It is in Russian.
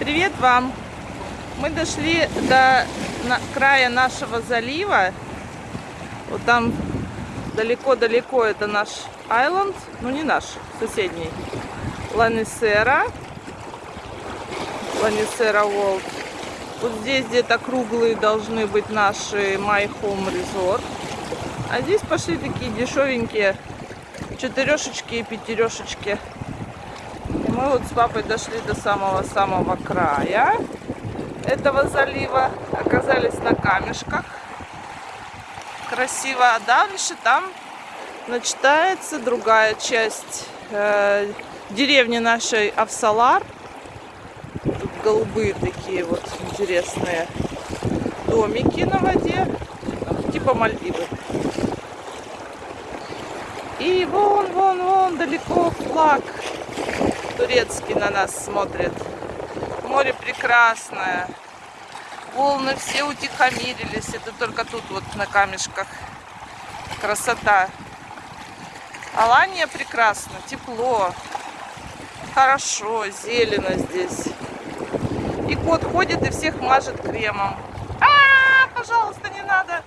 Привет вам! Мы дошли до края нашего залива. Вот там далеко-далеко это наш айленд. Ну не наш, соседний. Ланисера. Ланисера Волд. Вот здесь где-то круглые должны быть наши My Home Resort. А здесь пошли такие дешевенькие четырешечки и пятерешечки. Мы вот с папой дошли до самого-самого края этого залива. Оказались на камешках. Красиво. А дальше там начинается другая часть э, деревни нашей Авсалар. Тут голубые такие вот интересные домики на воде. Типа Мальдивы. И вон, вон, вон, далеко флаг турецкий на нас смотрит. Море прекрасное. Волны все утихомирились. Это только тут вот на камешках. Красота. Алания прекрасно, тепло. Хорошо, зелено здесь. И кот ходит и всех мажет кремом. А, пожалуйста, не надо.